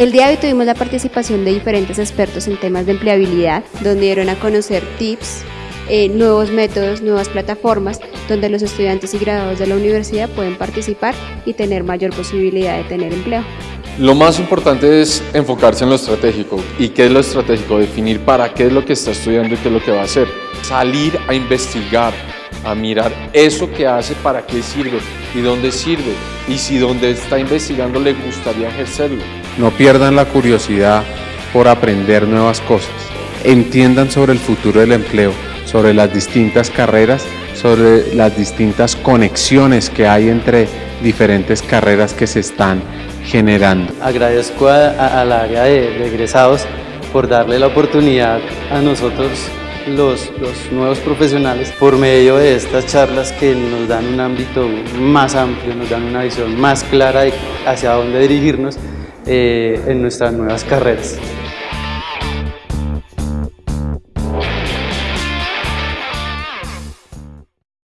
El día de hoy tuvimos la participación de diferentes expertos en temas de empleabilidad, donde dieron a conocer tips, eh, nuevos métodos, nuevas plataformas, donde los estudiantes y graduados de la universidad pueden participar y tener mayor posibilidad de tener empleo. Lo más importante es enfocarse en lo estratégico. ¿Y qué es lo estratégico? Definir para qué es lo que está estudiando y qué es lo que va a hacer. Salir a investigar, a mirar eso que hace, para qué sirve y dónde sirve. Y si donde está investigando le gustaría ejercerlo. No pierdan la curiosidad por aprender nuevas cosas. Entiendan sobre el futuro del empleo sobre las distintas carreras, sobre las distintas conexiones que hay entre diferentes carreras que se están generando. Agradezco al área de, egresados por darle la oportunidad a nosotros los, los, nuevos profesionales por medio de estas charlas que nos dan un ámbito más amplio, nos dan una visión más clara de hacia dónde dirigirnos eh, en nuestras nuevas carreras.